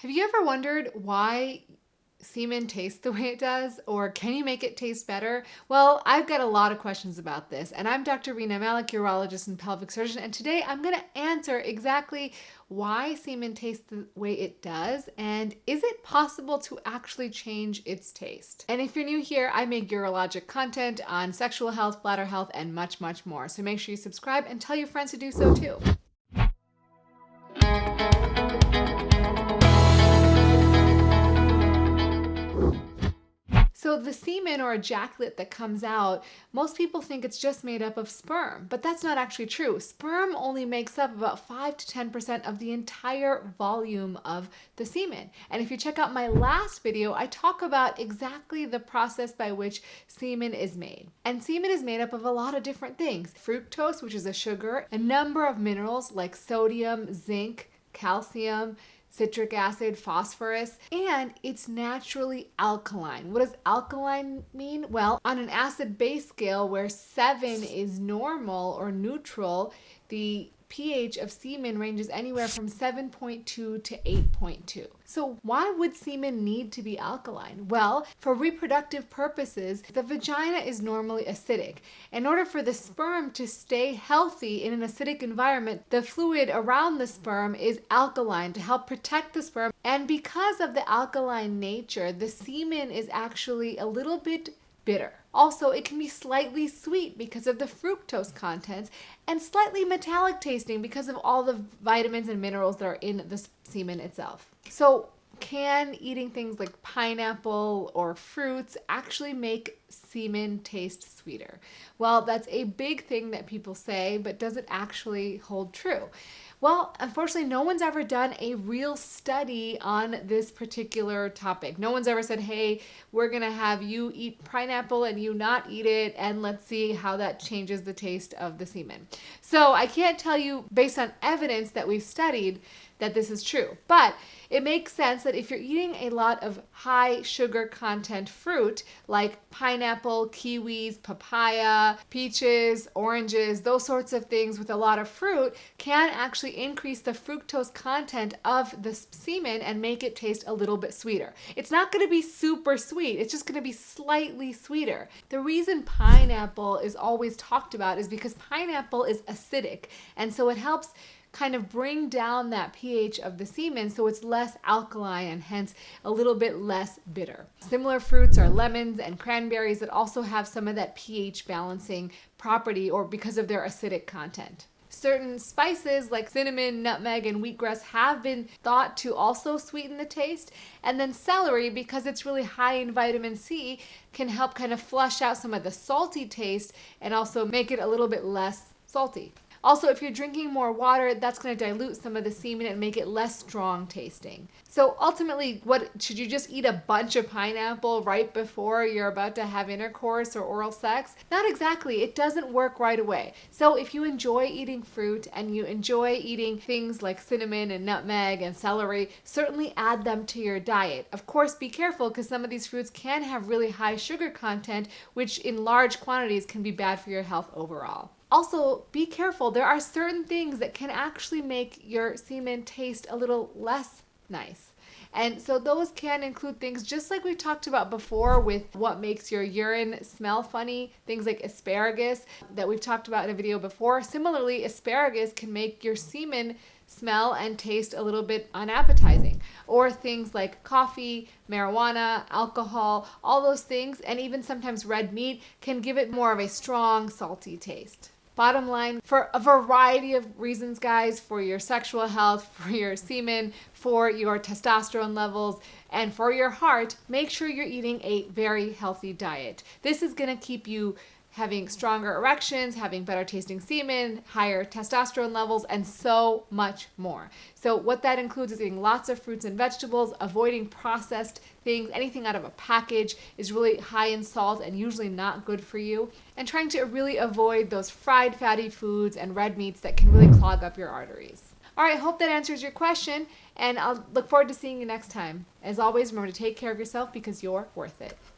Have you ever wondered why semen tastes the way it does, or can you make it taste better? Well, I've got a lot of questions about this, and I'm Dr. Rena Malik, urologist and pelvic surgeon, and today I'm going to answer exactly why semen tastes the way it does, and is it possible to actually change its taste? And if you're new here, I make urologic content on sexual health, bladder health, and much, much more. So make sure you subscribe and tell your friends to do so too. So the semen or ejaculate that comes out, most people think it's just made up of sperm, but that's not actually true. Sperm only makes up about 5 to 10% of the entire volume of the semen. And if you check out my last video, I talk about exactly the process by which semen is made. And semen is made up of a lot of different things. Fructose, which is a sugar, a number of minerals like sodium, zinc, calcium, citric acid, phosphorus, and it's naturally alkaline. What does alkaline mean? Well, on an acid base scale where 7 is normal or neutral, the pH of semen ranges anywhere from 7.2 to 8.2. So why would semen need to be alkaline? Well, for reproductive purposes, the vagina is normally acidic. In order for the sperm to stay healthy in an acidic environment, the fluid around the sperm is alkaline to help protect the sperm. And because of the alkaline nature, the semen is actually a little bit bitter. Also, it can be slightly sweet because of the fructose contents and slightly metallic tasting because of all the vitamins and minerals that are in the semen itself. So can eating things like pineapple or fruits actually make semen taste sweeter? Well, that's a big thing that people say, but does it actually hold true? Well, unfortunately, no one's ever done a real study on this particular topic. No one's ever said, hey, we're going to have you eat pineapple and you not eat it, and let's see how that changes the taste of the semen. So I can't tell you based on evidence that we've studied that this is true. But it makes sense that if you're eating a lot of high sugar content fruit like pineapple, kiwis, papaya, peaches, oranges, those sorts of things with a lot of fruit can actually increase the fructose content of the semen and make it taste a little bit sweeter. It's not going to be super sweet. It's just going to be slightly sweeter. The reason pineapple is always talked about is because pineapple is acidic and so it helps kind of bring down that pH of the semen so it's less alkaline and hence a little bit less bitter. Similar fruits are lemons and cranberries that also have some of that pH balancing property or because of their acidic content. Certain spices like cinnamon, nutmeg, and wheatgrass have been thought to also sweeten the taste. And then celery, because it's really high in vitamin C, can help kind of flush out some of the salty taste and also make it a little bit less salty. Also, if you're drinking more water, that's going to dilute some of the semen and make it less strong tasting. So ultimately, what should you just eat a bunch of pineapple right before you're about to have intercourse or oral sex? Not exactly. It doesn't work right away. So if you enjoy eating fruit and you enjoy eating things like cinnamon and nutmeg and celery, certainly add them to your diet. Of course, be careful because some of these fruits can have really high sugar content, which in large quantities can be bad for your health overall. Also, be careful. There are certain things that can actually make your semen taste a little less nice. And so those can include things just like we talked about before with what makes your urine smell funny, things like asparagus that we've talked about in a video before. Similarly, asparagus can make your semen smell and taste a little bit unappetizing. Or things like coffee, marijuana, alcohol, all those things, and even sometimes red meat can give it more of a strong, salty taste. Bottom line, for a variety of reasons, guys, for your sexual health, for your semen, for your testosterone levels, and for your heart, make sure you're eating a very healthy diet. This is going to keep you having stronger erections, having better tasting semen, higher testosterone levels, and so much more. So what that includes is eating lots of fruits and vegetables, avoiding processed things, anything out of a package is really high in salt and usually not good for you, and trying to really avoid those fried fatty foods and red meats that can really clog up your arteries. All right, hope that answers your question, and I'll look forward to seeing you next time. As always, remember to take care of yourself because you're worth it.